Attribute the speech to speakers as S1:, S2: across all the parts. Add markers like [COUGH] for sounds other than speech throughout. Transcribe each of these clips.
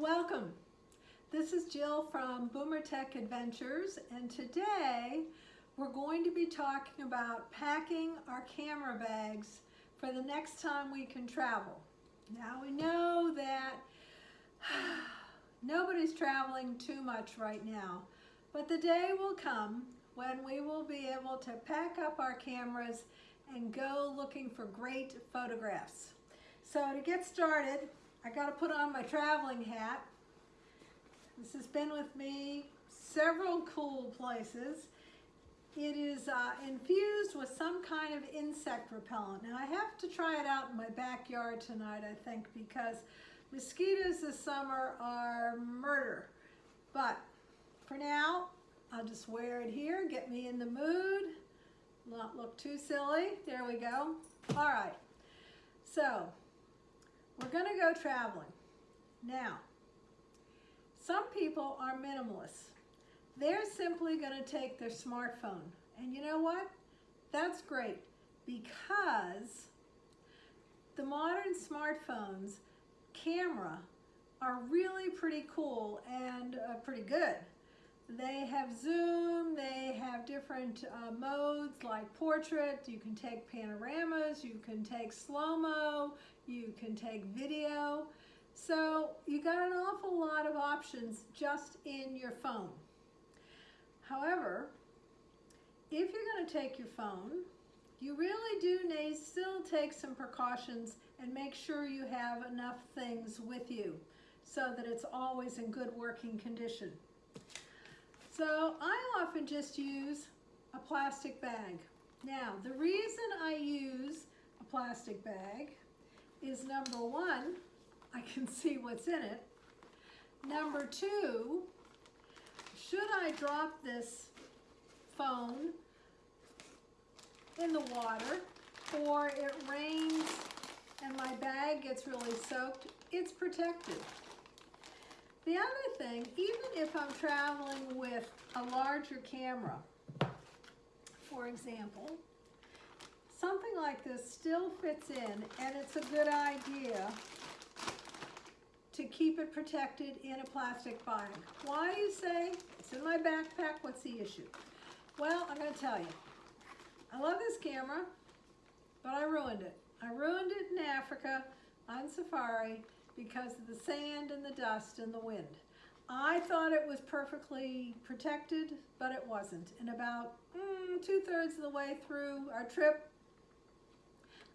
S1: Welcome. This is Jill from Boomer Tech Adventures and today we're going to be talking about packing our camera bags for the next time we can travel. Now we know that [SIGHS] nobody's traveling too much right now, but the day will come when we will be able to pack up our cameras and go looking for great photographs. So to get started, I got to put on my traveling hat. This has been with me several cool places. It is uh, infused with some kind of insect repellent. Now I have to try it out in my backyard tonight, I think, because mosquitoes this summer are murder. But for now, I'll just wear it here, get me in the mood, not look too silly. There we go. All right, so we're gonna go traveling. Now, some people are minimalists. They're simply gonna take their smartphone. And you know what? That's great because the modern smartphones camera are really pretty cool and uh, pretty good. They have zoom, they have different uh, modes like portrait, you can take panoramas, you can take slow-mo, you can take video. So you got an awful lot of options just in your phone. However, if you're going to take your phone, you really do need still take some precautions and make sure you have enough things with you so that it's always in good working condition. So I often just use a plastic bag. Now, the reason I use a plastic bag is number one, I can [LAUGHS] see what's in it. Number two, should I drop this phone in the water or it rains and my bag gets really soaked, it's protected. The other thing, even if I'm traveling with a larger camera, for example, something like this still fits in and it's a good idea to keep it protected in a plastic bag. Why you say, it's in my backpack, what's the issue? Well, I'm gonna tell you, I love this camera, but I ruined it. I ruined it in Africa on safari because of the sand and the dust and the wind. I thought it was perfectly protected, but it wasn't. And about mm, two-thirds of the way through our trip,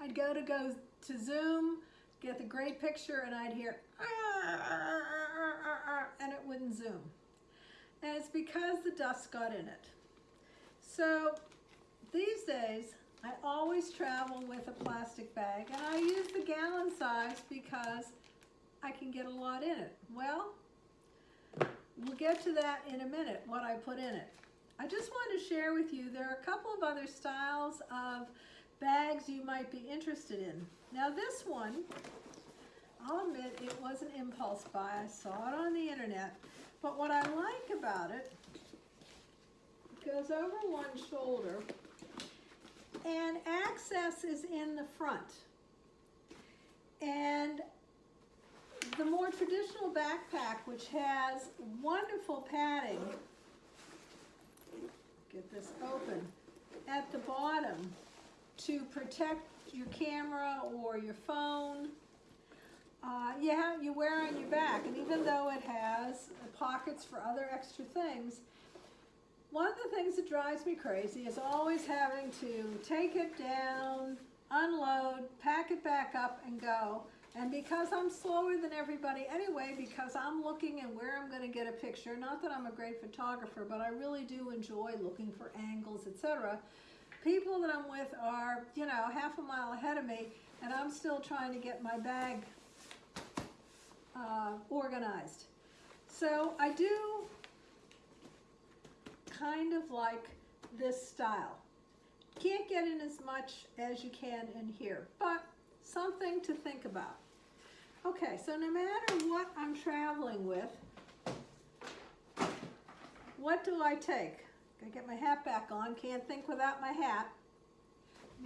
S1: I'd go to go to Zoom, get the great picture, and I'd hear, and it wouldn't zoom. And it's because the dust got in it. So these days, I always travel with a plastic bag, and I use the gallon size because I can get a lot in it. Well, we'll get to that in a minute, what I put in it. I just want to share with you, there are a couple of other styles of bags you might be interested in. Now this one, I'll admit it was an impulse buy. I saw it on the internet. But what I like about it, it goes over one shoulder and access is in the front. And the more traditional backpack, which has wonderful padding, get this open, at the bottom to protect your camera or your phone. Uh, yeah, you wear on your back, and even though it has pockets for other extra things, one of the things that drives me crazy is always having to take it down, unload, pack it back up, and go. And because I'm slower than everybody anyway, because I'm looking and where I'm going to get a picture, not that I'm a great photographer, but I really do enjoy looking for angles, etc. People that I'm with are, you know, half a mile ahead of me, and I'm still trying to get my bag uh, organized. So I do kind of like this style. Can't get in as much as you can in here, but something to think about. Okay, so no matter what I'm traveling with, what do I take? Gotta get my hat back on, can't think without my hat.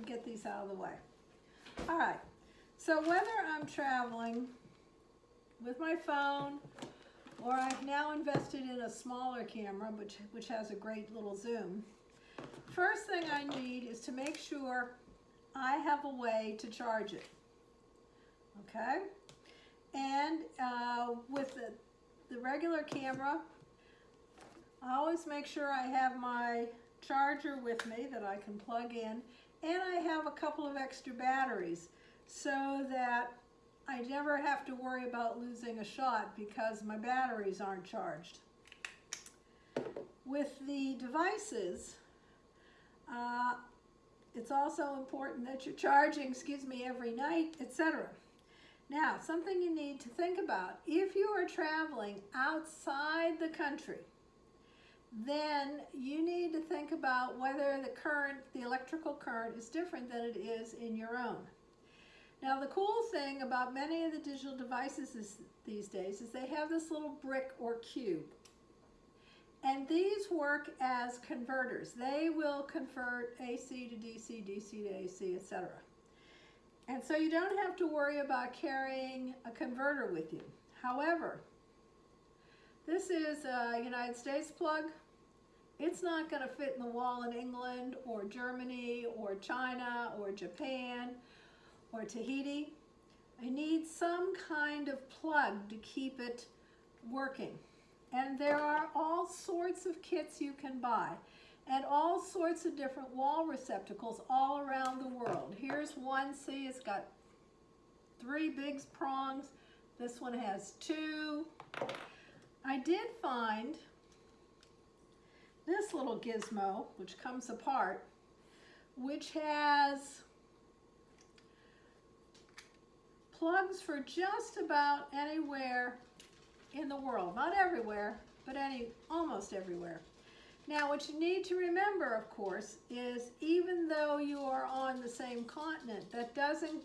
S1: Get these out of the way. All right, so whether I'm traveling with my phone, or I've now invested in a smaller camera, which, which has a great little zoom. First thing I need is to make sure I have a way to charge it. Okay? And uh, with the, the regular camera, I always make sure I have my charger with me that I can plug in and I have a couple of extra batteries so that I never have to worry about losing a shot because my batteries aren't charged. With the devices, it's also important that you're charging, excuse me, every night, etc. Now, something you need to think about, if you are traveling outside the country, then you need to think about whether the current, the electrical current is different than it is in your own. Now the cool thing about many of the digital devices is, these days is they have this little brick or cube. And these work as converters. They will convert AC to DC, DC to AC, etc. And so you don't have to worry about carrying a converter with you. However, this is a United States plug. It's not going to fit in the wall in England or Germany or China or Japan or Tahiti. I need some kind of plug to keep it working. And there are all sorts of kits you can buy and all sorts of different wall receptacles all around the world. Here's one, see, it's got three big prongs. This one has two. I did find this little gizmo, which comes apart, which has plugs for just about anywhere in the world. Not everywhere, but any almost everywhere. Now, what you need to remember, of course, is even though you are on the same continent, that doesn't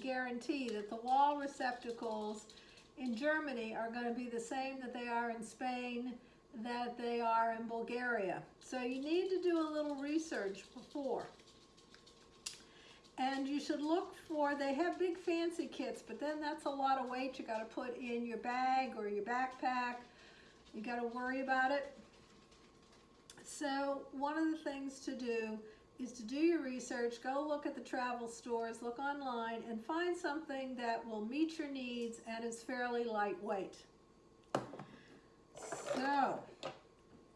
S1: guarantee that the wall receptacles in Germany are going to be the same that they are in Spain, that they are in Bulgaria. So you need to do a little research before. And you should look for, they have big fancy kits, but then that's a lot of weight you got to put in your bag or your backpack. You got to worry about it. So one of the things to do is to do your research, go look at the travel stores, look online, and find something that will meet your needs and is fairly lightweight. So,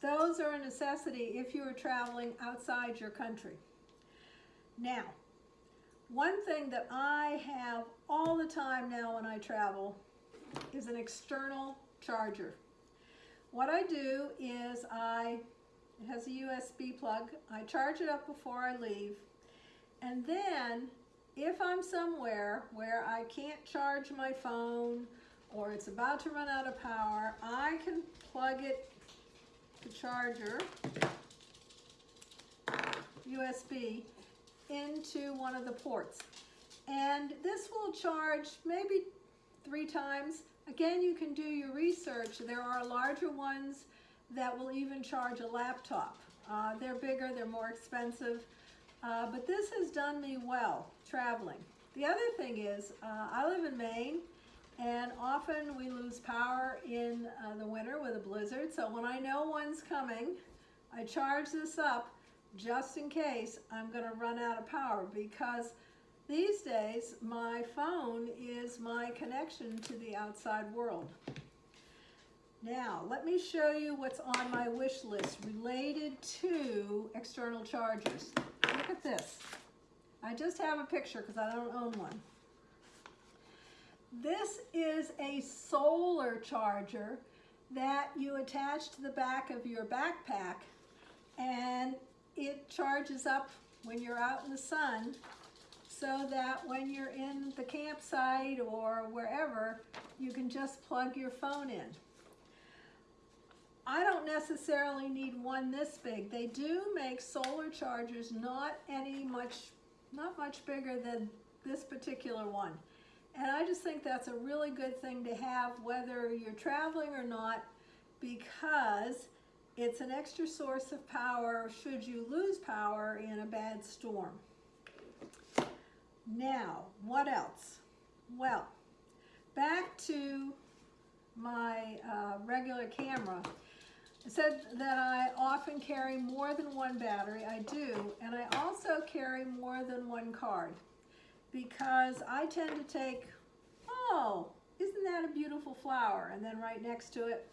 S1: those are a necessity if you are traveling outside your country. Now, one thing that I have all the time now when I travel is an external charger. What I do is I, it has a USB plug, I charge it up before I leave, and then if I'm somewhere where I can't charge my phone or it's about to run out of power, I can plug it, the charger, USB, into one of the ports. And this will charge maybe three times. Again, you can do your research. There are larger ones that will even charge a laptop. Uh, they're bigger, they're more expensive, uh, but this has done me well traveling. The other thing is, uh, I live in Maine, and often we lose power in uh, the winter with a blizzard, so when I know one's coming, I charge this up just in case I'm going to run out of power because these days my phone is my connection to the outside world. Now, let me show you what's on my wish list related to external chargers. Look at this. I just have a picture because I don't own one. This is a solar charger that you attach to the back of your backpack and it charges up when you're out in the sun so that when you're in the campsite or wherever, you can just plug your phone in. I don't necessarily need one this big. They do make solar chargers not any much, not much bigger than this particular one. And I just think that's a really good thing to have whether you're traveling or not because it's an extra source of power should you lose power in a bad storm. Now, what else? Well, back to my uh, regular camera. I said that I often carry more than one battery. I do, and I also carry more than one card because I tend to take, oh, isn't that a beautiful flower? And then right next to it,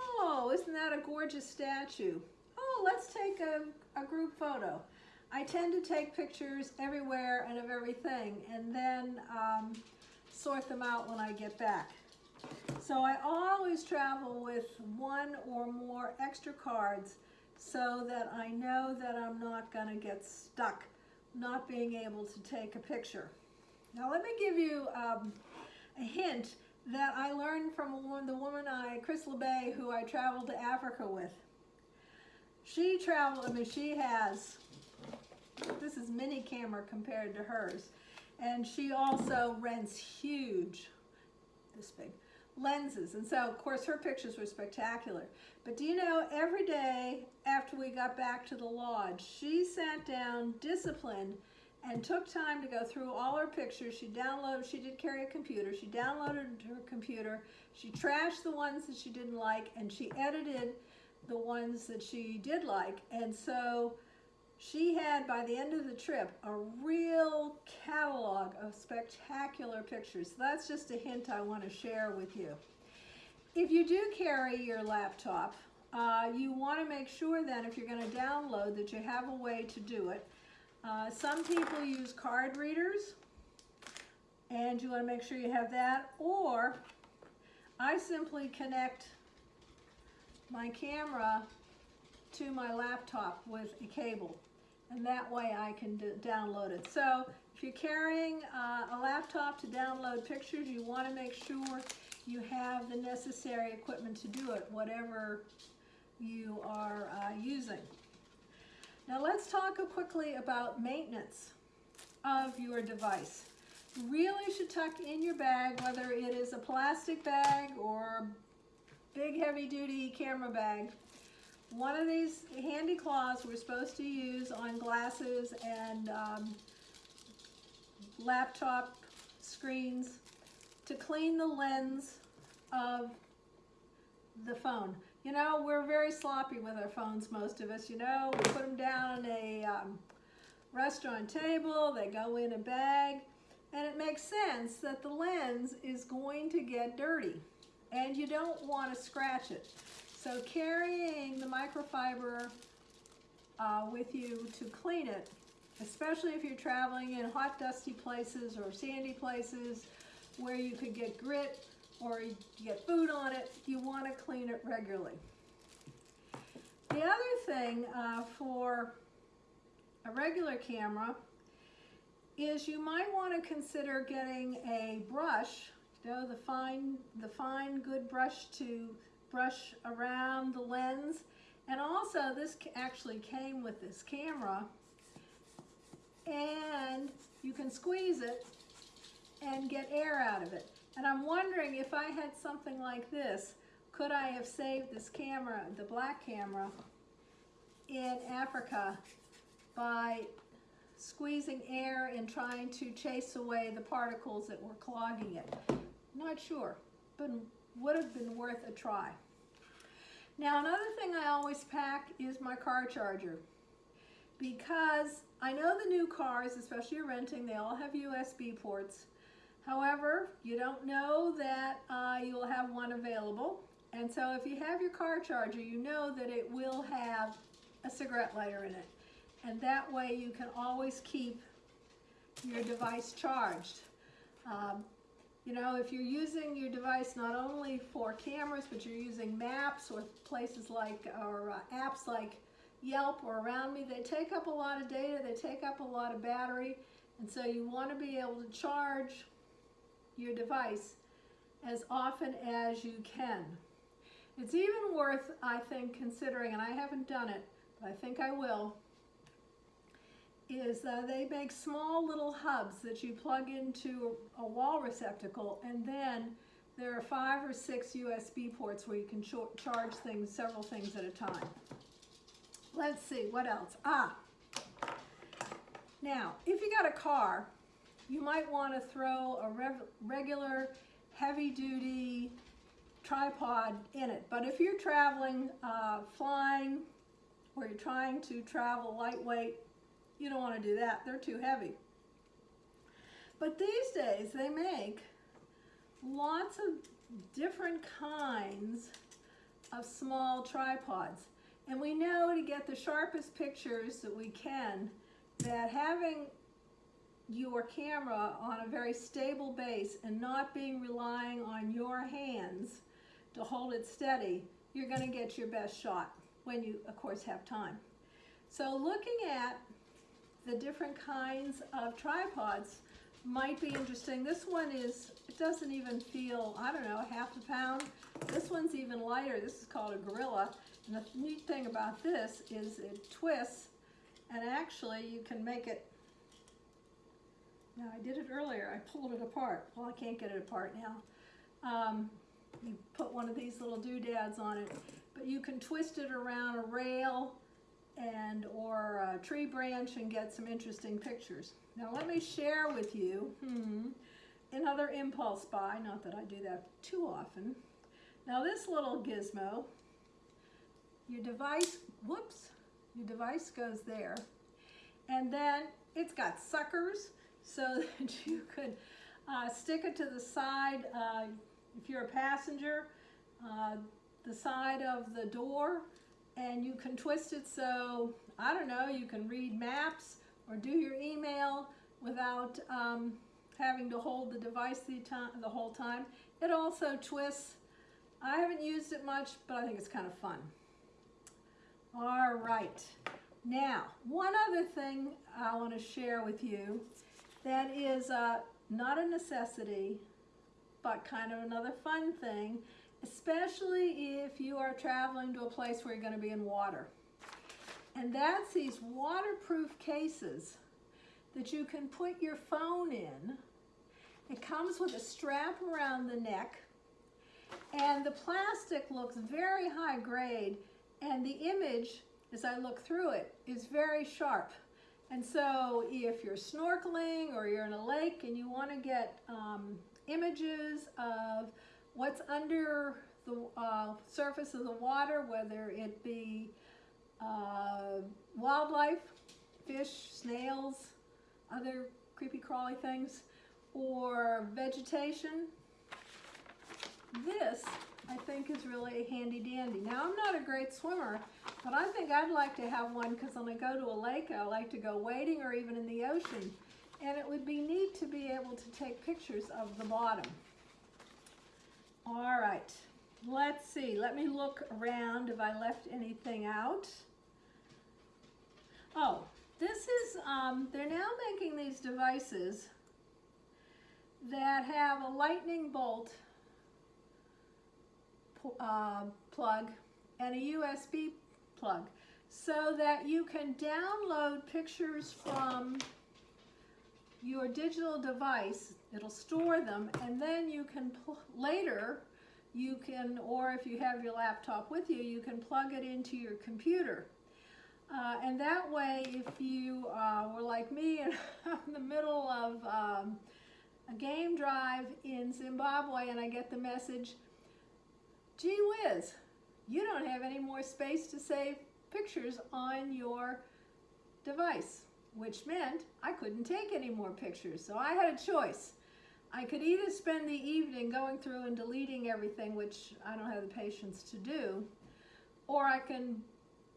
S1: oh, isn't that a gorgeous statue? Oh, let's take a, a group photo. I tend to take pictures everywhere and of everything and then um, sort them out when I get back. So I always travel with one or more extra cards so that I know that I'm not gonna get stuck not being able to take a picture. Now let me give you um, a hint that I learned from the woman I, Chris LeBay, who I traveled to Africa with. She traveled, I mean, she has, this is mini camera compared to hers. And she also rents huge, this big, lenses. And so, of course, her pictures were spectacular. But do you know, every day after we got back to the lodge, she sat down, disciplined, and took time to go through all her pictures. She downloaded, she did carry a computer, she downloaded her computer, she trashed the ones that she didn't like, and she edited the ones that she did like. And so she had, by the end of the trip, a real catalog of spectacular pictures. So that's just a hint I want to share with you. If you do carry your laptop, uh, you want to make sure then if you're going to download that you have a way to do it. Uh, some people use card readers and you want to make sure you have that or I simply connect my camera to my laptop with a cable and that way I can download it. So if you're carrying uh, a laptop to download pictures, you want to make sure you have the necessary equipment to do it, whatever you are uh, using. Now let's talk quickly about maintenance of your device. You really should tuck in your bag, whether it is a plastic bag or a big heavy duty camera bag, one of these handy claws we're supposed to use on glasses and um, laptop screens to clean the lens of the phone. You know, we're very sloppy with our phones, most of us. You know, we put them down on a um, restaurant table, they go in a bag, and it makes sense that the lens is going to get dirty, and you don't want to scratch it. So carrying the microfiber uh, with you to clean it, especially if you're traveling in hot dusty places or sandy places where you could get grit or you get food on it, you want to clean it regularly. The other thing uh, for a regular camera is you might want to consider getting a brush, you know, the fine, the fine good brush to brush around the lens. And also this actually came with this camera and you can squeeze it and get air out of it. And I'm wondering if I had something like this, could I have saved this camera, the black camera, in Africa by squeezing air and trying to chase away the particles that were clogging it? Not sure, but would have been worth a try. Now another thing I always pack is my car charger because I know the new cars, especially you're renting, they all have USB ports. However, you don't know that uh, you'll have one available. And so if you have your car charger, you know that it will have a cigarette lighter in it. And that way you can always keep your device charged. Um, you know, if you're using your device not only for cameras, but you're using maps or places like, or uh, apps like Yelp or Around Me, they take up a lot of data, they take up a lot of battery, and so you want to be able to charge your device as often as you can. It's even worth, I think, considering, and I haven't done it, but I think I will, is uh, they make small little hubs that you plug into a wall receptacle and then there are five or six USB ports where you can ch charge things, several things at a time. Let's see, what else? Ah, now, if you got a car, you might want to throw a regular heavy-duty tripod in it. But if you're traveling, uh, flying, or you're trying to travel lightweight, you don't want to do that. They're too heavy. But these days they make lots of different kinds of small tripods. And we know to get the sharpest pictures that we can that having your camera on a very stable base and not being relying on your hands to hold it steady, you're going to get your best shot when you, of course, have time. So looking at the different kinds of tripods might be interesting. This one is, it doesn't even feel, I don't know, half a pound. This one's even lighter. This is called a Gorilla. And the neat thing about this is it twists and actually you can make it, now I did it earlier, I pulled it apart. Well, I can't get it apart now. Um, you put one of these little doodads on it, but you can twist it around a rail and or a tree branch and get some interesting pictures. Now let me share with you hmm, another impulse buy, not that I do that too often. Now this little gizmo, your device, whoops, your device goes there, and then it's got suckers so [LAUGHS] that you could uh, stick it to the side, uh, if you're a passenger, uh, the side of the door, and you can twist it so, I don't know, you can read maps or do your email without um, having to hold the device the, the whole time. It also twists. I haven't used it much, but I think it's kind of fun. All right. Now, one other thing I want to share with you that is uh, not a necessity, but kind of another fun thing, especially if you are traveling to a place where you're going to be in water. And that's these waterproof cases that you can put your phone in. It comes with a strap around the neck and the plastic looks very high grade and the image, as I look through it, is very sharp. And so if you're snorkeling or you're in a lake and you want to get um, images of what's under the uh, surface of the water, whether it be uh, wildlife, fish, snails, other creepy crawly things, or vegetation, this I think is really handy dandy. Now I'm not a great swimmer, but I think I'd like to have one because when I go to a lake, I like to go wading or even in the ocean. And it would be neat to be able to take pictures of the bottom. All right, let's see. Let me look around if I left anything out. Oh, this is, um, they're now making these devices that have a lightning bolt uh, plug and a USB plug so that you can download pictures from your digital device. It'll store them and then you can later you can, or if you have your laptop with you, you can plug it into your computer. Uh, and that way, if you uh, were like me and [LAUGHS] I'm in the middle of um, a game drive in Zimbabwe and I get the message, gee whiz, you don't have any more space to save pictures on your device, which meant I couldn't take any more pictures. So I had a choice. I could either spend the evening going through and deleting everything, which I don't have the patience to do, or I can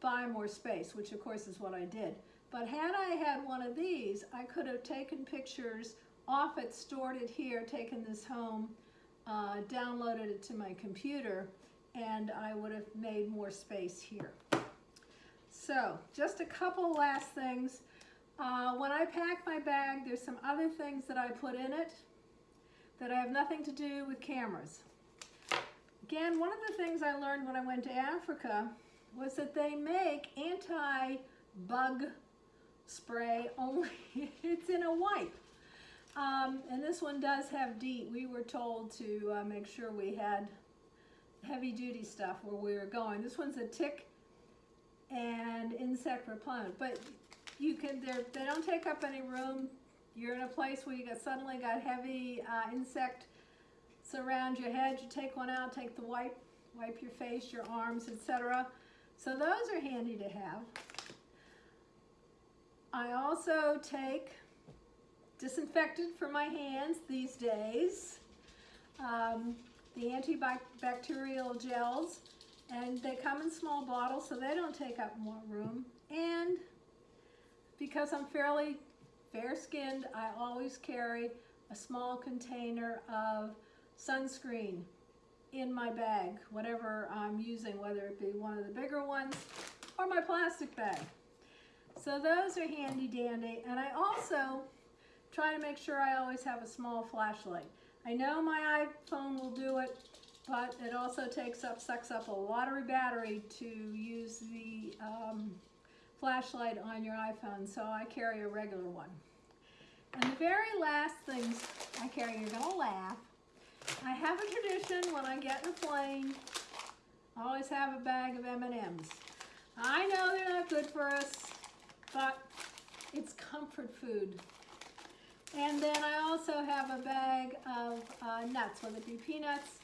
S1: buy more space, which of course is what I did. But had I had one of these, I could have taken pictures off it, stored it here, taken this home, uh, downloaded it to my computer, and I would have made more space here. So, just a couple last things. Uh, when I pack my bag, there's some other things that I put in it that I have nothing to do with cameras. Again, one of the things I learned when I went to Africa was that they make anti-bug spray only, [LAUGHS] it's in a wipe. Um, and this one does have DEET. We were told to uh, make sure we had heavy duty stuff where we were going. This one's a tick and insect repellent, but you can, they don't take up any room. You're in a place where you got suddenly got heavy uh, insect around your head. You take one out, take the wipe, wipe your face, your arms, etc. So those are handy to have. I also take disinfectant for my hands these days. Um, the antibacterial gels and they come in small bottles so they don't take up more room and because I'm fairly fair-skinned I always carry a small container of sunscreen in my bag whatever I'm using whether it be one of the bigger ones or my plastic bag so those are handy dandy and I also try to make sure I always have a small flashlight I know my iPhone will do it, but it also takes up, sucks up a lot of battery to use the um, flashlight on your iPhone, so I carry a regular one. And the very last things I carry, you're gonna laugh, I have a tradition when I get in a plane, I always have a bag of M&Ms. I know they're not good for us, but it's comfort food. And then I also have a bag of uh, nuts, whether it be peanuts,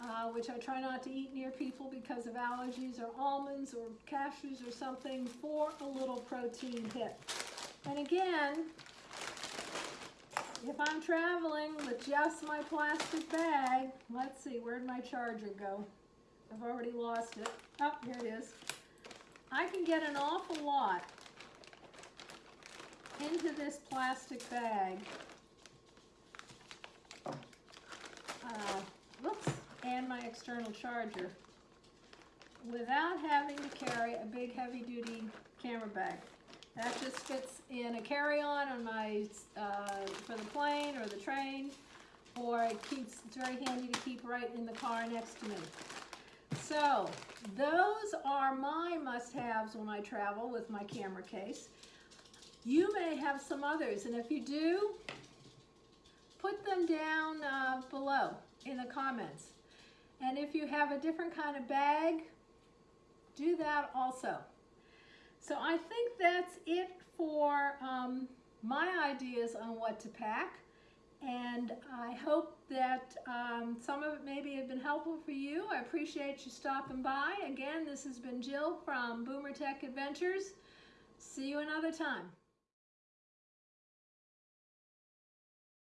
S1: uh, which I try not to eat near people because of allergies, or almonds, or cashews, or something, for a little protein hit. And again, if I'm traveling with just my plastic bag, let's see, where'd my charger go? I've already lost it. Oh, here it is. I can get an awful lot into this plastic bag. Uh, whoops, and my external charger without having to carry a big heavy duty camera bag. That just fits in a carry-on on my, uh, for the plane or the train, or it keeps, it's very handy to keep right in the car next to me. So, those are my must-haves when I travel with my camera case. You may have some others, and if you do, put them down uh, below in the comments. And if you have a different kind of bag, do that also. So I think that's it for um, my ideas on what to pack. And I hope that um, some of it maybe have been helpful for you. I appreciate you stopping by. Again, this has been Jill from Boomer Tech Adventures. See you another time.